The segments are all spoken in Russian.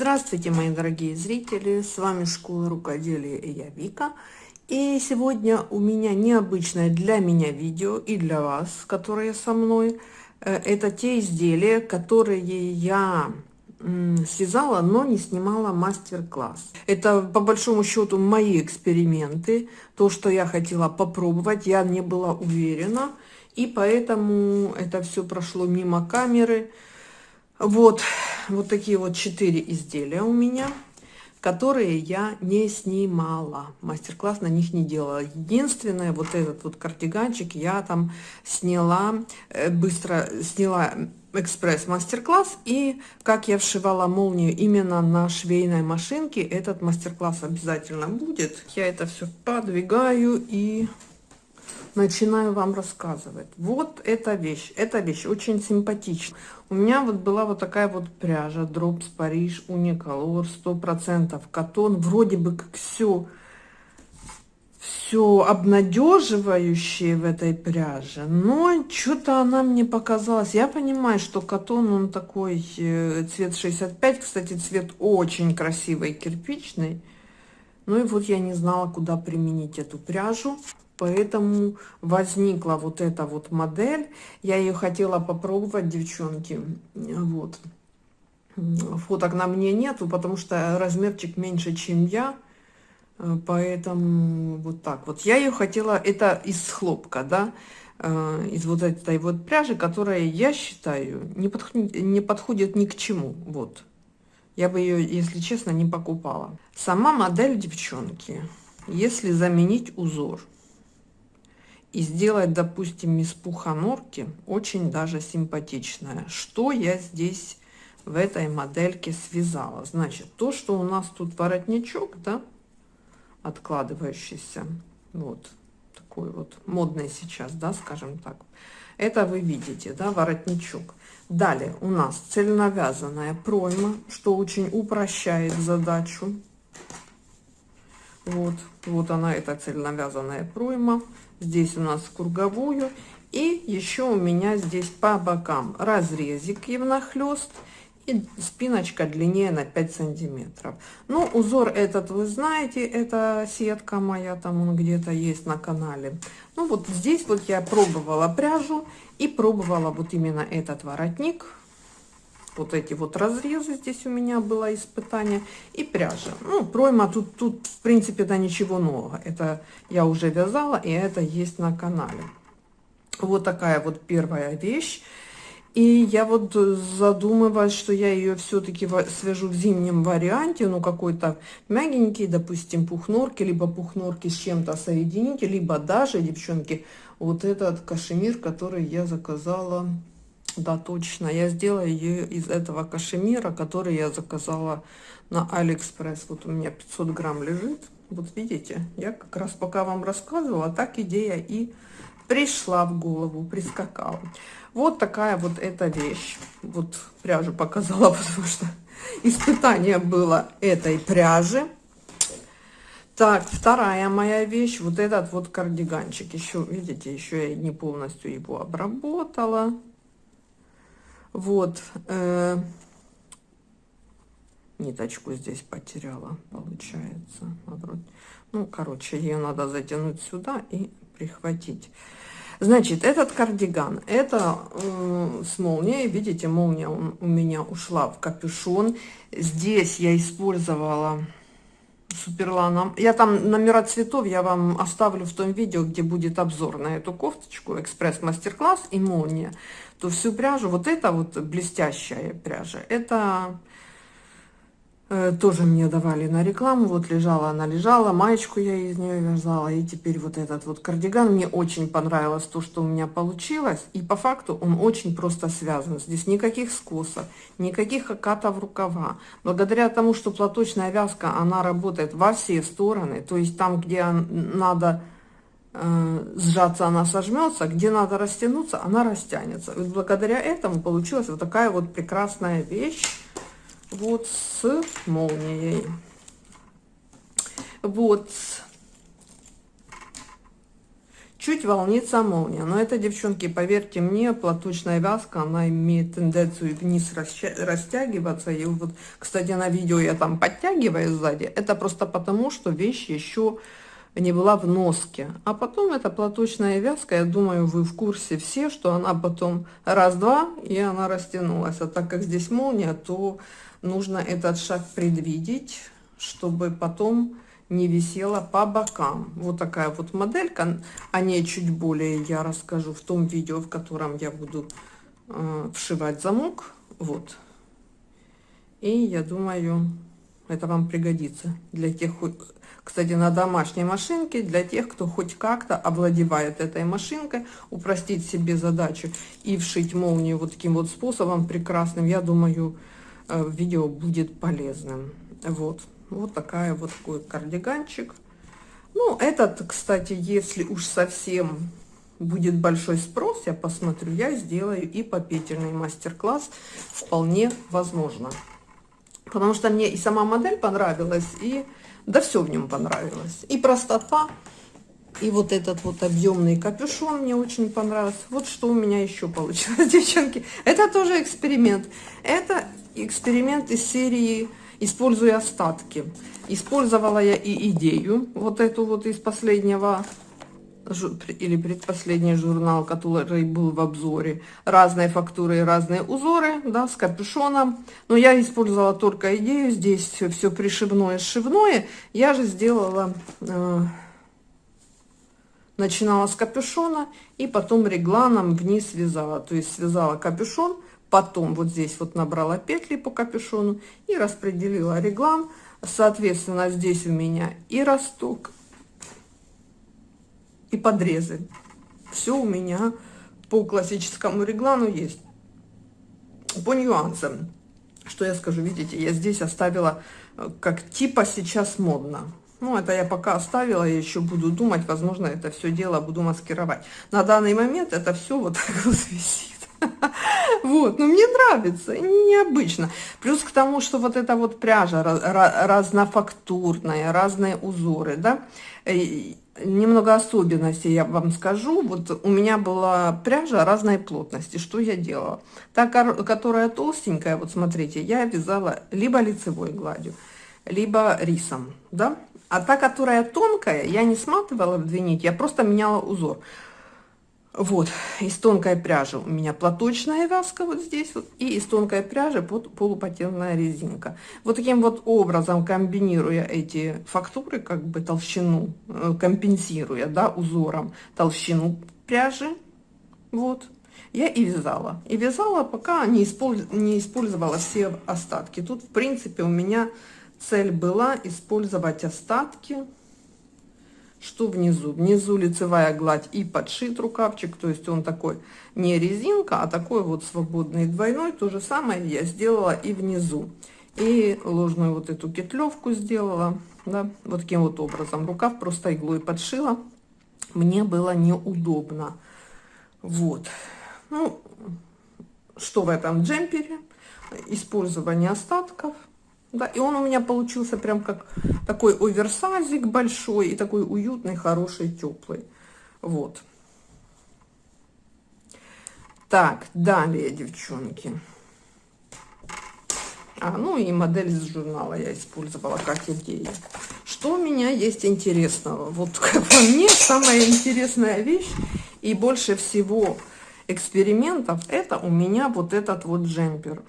Здравствуйте, мои дорогие зрители! С вами Школа Рукоделия и я Вика. И сегодня у меня необычное для меня видео и для вас, которые со мной. Э, это те изделия, которые я связала, но не снимала мастер-класс. Это по большому счету мои эксперименты, то, что я хотела попробовать, я не была уверена, и поэтому это все прошло мимо камеры. Вот, вот такие вот четыре изделия у меня, которые я не снимала. Мастер-класс на них не делала. Единственное, вот этот вот кардиганчик я там сняла, э, быстро сняла экспресс мастер-класс и как я вшивала молнию именно на швейной машинке этот мастер-класс обязательно будет я это все подвигаю и начинаю вам рассказывать. Вот эта вещь. Эта вещь очень симпатична. У меня вот была вот такая вот пряжа Drops Paris Unicolor 100% катон. Вроде бы как все все обнадеживающее в этой пряже, но что-то она мне показалась. Я понимаю, что катон, он такой, э, цвет 65, кстати, цвет очень красивый, кирпичный. Ну и вот я не знала, куда применить эту пряжу поэтому возникла вот эта вот модель. Я ее хотела попробовать девчонки. Вот. Фоток на мне нету потому что размерчик меньше чем я. Поэтому вот так вот. Я ее хотела это из хлопка да э, из вот этой вот пряжи которая я считаю не подходит не подходит ни к чему. Вот. Я бы ее если честно не покупала. Сама модель девчонки если заменить узор и сделать, допустим, из пуха норки очень даже симпатичная. Что я здесь в этой модельке связала? Значит, то, что у нас тут воротничок, да, откладывающийся, вот такой вот модный сейчас, да, скажем так. Это вы видите, да, воротничок. Далее у нас цельновязанная пройма, что очень упрощает задачу. Вот, вот она, эта цельновязанная пройма. Здесь у нас круговую. И еще у меня здесь по бокам разрезик и внахлёст и спиночка длиннее на 5 сантиметров. Ну узор этот вы знаете это сетка моя там он где-то есть на канале. Ну вот здесь вот я пробовала пряжу и пробовала вот именно этот воротник вот эти вот разрезы здесь у меня было испытание и пряжа. Ну пройма тут тут в принципе да ничего нового. Это я уже вязала и это есть на канале. Вот такая вот первая вещь. И я вот задумываюсь, что я ее все-таки свяжу в зимнем варианте, ну какой-то мягенький, допустим, пухнорки, либо пухнорки с чем-то соедините, либо даже, девчонки, вот этот кашемир, который я заказала да, точно. Я сделаю ее из этого кашемира, который я заказала на Алиэкспресс. Вот у меня 500 грамм лежит. Вот видите, я как раз пока вам рассказывала, так идея и пришла в голову, прискакала. Вот такая вот эта вещь. Вот пряжу показала, потому что испытание было этой пряжи. Так, вторая моя вещь, вот этот вот кардиганчик. Еще, видите, еще я не полностью его обработала. Вот. Э, ниточку здесь потеряла, получается. Ну, короче, ее надо затянуть сюда и прихватить. Значит, этот кардиган, это э, с молнией, видите, молния у, у меня ушла в капюшон. Здесь я использовала суперланом. Я там номера цветов я вам оставлю в том видео, где будет обзор на эту кофточку, экспресс-мастер-класс и молния. То всю пряжу, вот эта вот блестящая пряжа, это тоже мне давали на рекламу, вот лежала она лежала, маечку я из нее вязала, и теперь вот этот вот кардиган, мне очень понравилось то, что у меня получилось, и по факту он очень просто связан, здесь никаких скосов, никаких окатов рукава, благодаря тому, что платочная вязка, она работает во все стороны, то есть там, где надо э, сжаться, она сожмется, где надо растянуться, она растянется, и благодаря этому получилась вот такая вот прекрасная вещь, вот с молнией. Вот. Чуть волнится молния. Но это, девчонки, поверьте мне, платочная вязка, она имеет тенденцию вниз растягиваться. И вот, кстати, на видео я там подтягиваю сзади. Это просто потому, что вещь еще не была в носке. А потом эта платочная вязка, я думаю, вы в курсе все, что она потом раз-два, и она растянулась. А так как здесь молния, то нужно этот шаг предвидеть, чтобы потом не висела по бокам. Вот такая вот моделька. О ней чуть более я расскажу в том видео, в котором я буду э, вшивать замок. Вот. И я думаю, это вам пригодится для тех, кстати, на домашней машинке, для тех, кто хоть как-то овладевает этой машинкой, упростить себе задачу и вшить молнию вот таким вот способом прекрасным, я думаю, видео будет полезным. Вот. Вот такая вот такой кардиганчик. Ну, этот, кстати, если уж совсем будет большой спрос, я посмотрю, я сделаю и по петельный мастер-класс. Вполне возможно. Потому что мне и сама модель понравилась, и да все в нем понравилось. И простота, и вот этот вот объемный капюшон мне очень понравился. Вот что у меня еще получилось, девчонки. Это тоже эксперимент. Это эксперимент из серии используя остатки. Использовала я и идею, вот эту вот из последнего, или предпоследний журнал, который был в обзоре. Разные фактуры и разные узоры, да, с капюшоном. Но я использовала только идею, здесь все, пришивное, сшивное. Я же сделала... Э, начинала с капюшона и потом регланом вниз связала. То есть связала капюшон, потом вот здесь вот набрала петли по капюшону и распределила реглан. Соответственно, здесь у меня и росток, и подрезы. Все у меня по классическому реглану есть. По нюансам, что я скажу, видите, я здесь оставила э, как типа сейчас модно. Ну, это я пока оставила, я еще буду думать, возможно, это все дело буду маскировать. На данный момент это все вот так вот висит. Вот, но мне нравится, необычно. Плюс к тому, что вот эта вот пряжа разнофактурная, разные узоры, да, немного особенностей я вам скажу. Вот у меня была пряжа разной плотности. Что я делала? Та, которая толстенькая, вот смотрите, я вязала либо лицевой гладью, либо рисом, да. А та, которая тонкая, я не сматывала в две нити, я просто меняла узор. Вот, из тонкой пряжи у меня платочная вязка вот здесь вот, и из тонкой пряжи под полупатентная резинка. Вот таким вот образом, комбинируя эти фактуры, как бы толщину, э, компенсируя, да, узором толщину пряжи, вот, я и вязала. И вязала, пока не, использ... не использовала все остатки. Тут, в принципе, у меня цель была использовать остатки, что внизу? Внизу лицевая гладь и подшит рукавчик, то есть он такой не резинка, а такой вот свободный двойной. То же самое я сделала и внизу. И ложную вот эту петлевку сделала, да, вот таким вот образом. Рукав просто иглой подшила. Мне было неудобно. Вот. Ну, что в этом джемпере? Использование остатков – да, и он у меня получился прям как такой оверсайзик большой и такой уютный, хороший, теплый. Вот. Так, далее, девчонки. А, ну и модель из журнала я использовала как идею. Что у меня есть интересного? Вот как по мне, самая интересная вещь и больше всего экспериментов, это у меня вот этот вот джемпер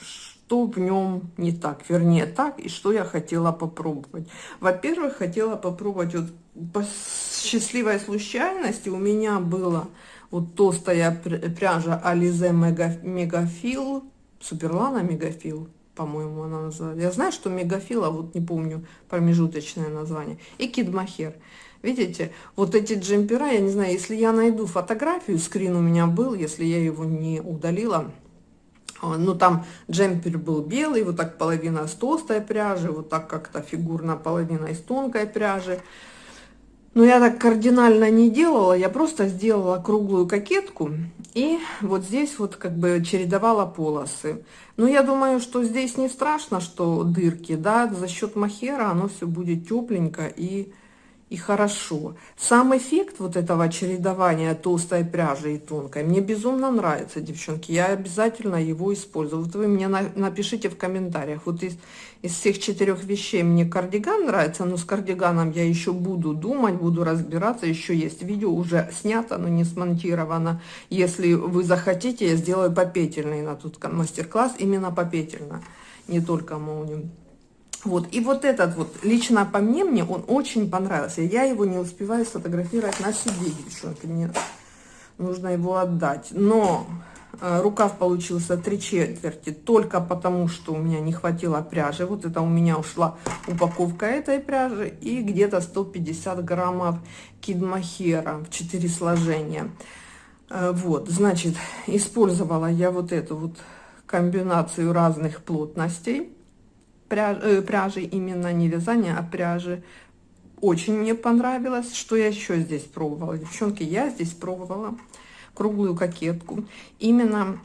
что в нем не так, вернее так, и что я хотела попробовать. Во-первых, хотела попробовать, вот по счастливой случайности у меня была вот толстая пряжа Alize Мегафил, Суперлана Мегафил, по-моему, она называется. Я знаю, что Мегафил, а вот не помню промежуточное название. И Кидмахер. Видите, вот эти джемпера, я не знаю, если я найду фотографию, скрин у меня был, если я его не удалила, ну, там джемпер был белый, вот так половина с толстой пряжи, вот так как-то фигурно половина из тонкой пряжи. Но я так кардинально не делала, я просто сделала круглую кокетку и вот здесь вот как бы чередовала полосы. Но я думаю, что здесь не страшно, что дырки, да, за счет махера оно все будет тепленько и и хорошо. Сам эффект вот этого чередования толстой пряжи и тонкой мне безумно нравится, девчонки. Я обязательно его использую. Вот вы мне на, напишите в комментариях. Вот из, из всех четырех вещей мне кардиган нравится, но с кардиганом я еще буду думать, буду разбираться. Еще есть видео, уже снято, но не смонтировано. Если вы захотите, я сделаю попетельный на тут мастер-класс, именно попетельно, не только молнию. Вот, и вот этот вот, лично по мне, мне он очень понравился. Я его не успеваю сфотографировать на себе, девчонки, мне нужно его отдать. Но э, рукав получился три четверти только потому, что у меня не хватило пряжи. Вот это у меня ушла упаковка этой пряжи и где-то 150 граммов кидмахера в 4 сложения. Э, вот, значит, использовала я вот эту вот комбинацию разных плотностей пряж, э, пряжи, именно не вязание, а пряжи. Очень мне понравилось. Что я еще здесь пробовала? Девчонки, я здесь пробовала круглую кокетку. Именно,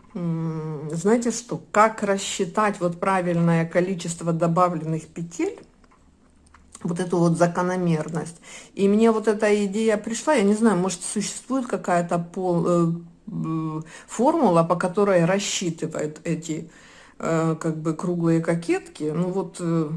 знаете что, как рассчитать вот правильное количество добавленных петель, вот эту вот закономерность. И мне вот эта идея пришла, я не знаю, может существует какая-то э, формула, по которой рассчитывают эти как бы круглые кокетки. Ну вот э,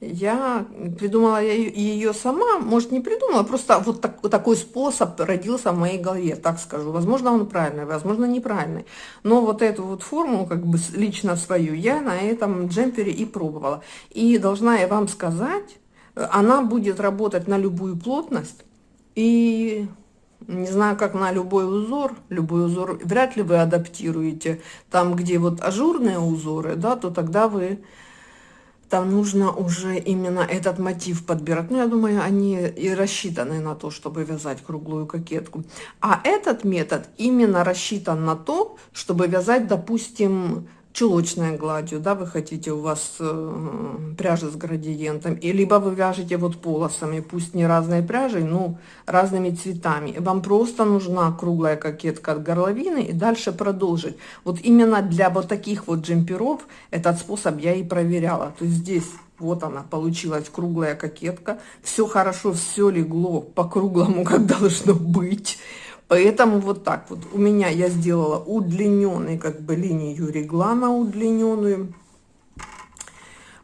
я придумала ее сама, может не придумала, просто вот, так, такой способ родился в моей голове, так скажу. Возможно, он правильный, возможно, неправильный. Но вот эту вот формулу, как бы лично свою, я на этом джемпере и пробовала. И должна я вам сказать, она будет работать на любую плотность. И не знаю, как на любой узор, любой узор вряд ли вы адаптируете. Там, где вот ажурные узоры, да, то тогда вы, там нужно уже именно этот мотив подбирать. Ну, я думаю, они и рассчитаны на то, чтобы вязать круглую кокетку. А этот метод именно рассчитан на то, чтобы вязать, допустим, чулочной гладью, да, вы хотите, у вас э, пряжа с градиентом, и либо вы вяжете вот полосами, пусть не разной пряжей, но разными цветами. Вам просто нужна круглая кокетка от горловины и дальше продолжить. Вот именно для вот таких вот джемперов этот способ я и проверяла. То есть здесь вот она получилась круглая кокетка, все хорошо, все легло по круглому, как должно быть. Поэтому вот так вот у меня я сделала удлиненный, как бы линию реглана удлиненную.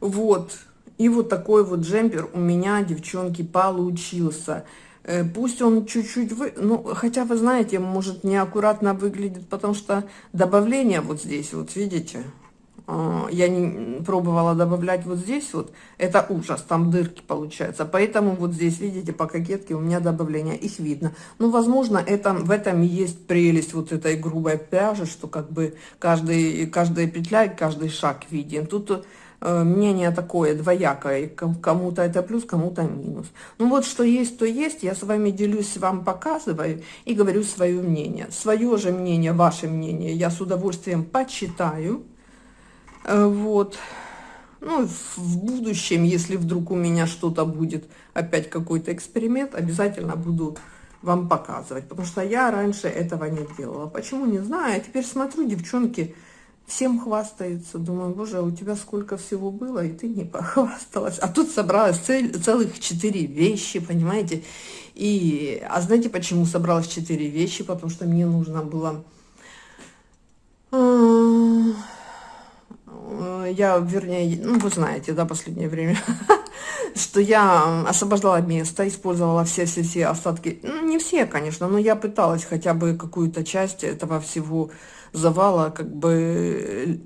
Вот. И вот такой вот джемпер у меня, девчонки, получился. Э, пусть он чуть-чуть вы... Ну, хотя, вы знаете, может, неаккуратно выглядит, потому что добавление вот здесь, вот видите, я не пробовала добавлять вот здесь вот, это ужас, там дырки получаются, поэтому вот здесь, видите, по кокетке у меня добавление, их видно. Ну, возможно, это, в этом и есть прелесть вот этой грубой пряжи, что как бы каждый, каждая петля и каждый шаг виден. Тут э, мнение такое двоякое, кому-то это плюс, кому-то минус. Ну вот что есть, то есть, я с вами делюсь, вам показываю и говорю свое мнение. Свое же мнение, ваше мнение я с удовольствием почитаю, вот. Ну, в будущем, если вдруг у меня что-то будет, опять какой-то эксперимент, обязательно буду вам показывать. Потому что я раньше этого не делала. Почему, не знаю. Я теперь смотрю, девчонки всем хвастаются. Думаю, боже, а у тебя сколько всего было, и ты не похвасталась. А тут собралась цель, целых четыре вещи, понимаете. И, а знаете, почему собралась четыре вещи? Потому что мне нужно было я, вернее, ну, вы знаете, да, последнее время, что я освобождала место, использовала все-все-все остатки, ну, не все, конечно, но я пыталась хотя бы какую-то часть этого всего завала как бы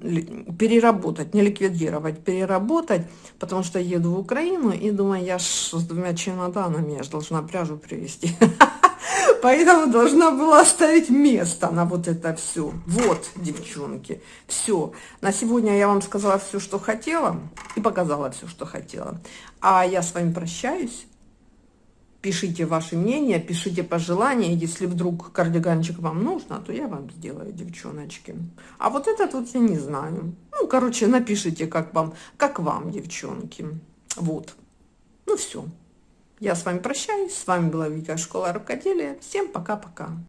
переработать, не ликвидировать, переработать, потому что еду в Украину и думаю, я ж с двумя чемоданами, я же должна пряжу привезти. Поэтому должна была оставить место на вот это все. Вот, девчонки, все. На сегодня я вам сказала все, что хотела, и показала все, что хотела. А я с вами прощаюсь. Пишите ваше мнение, пишите пожелания. Если вдруг кардиганчик вам нужно, то я вам сделаю, девчоночки. А вот этот вот я не знаю. Ну, короче, напишите, как вам, как вам, девчонки. Вот. Ну, все. Я с вами прощаюсь. С вами была Вика Школа Рукоделия. Всем пока-пока.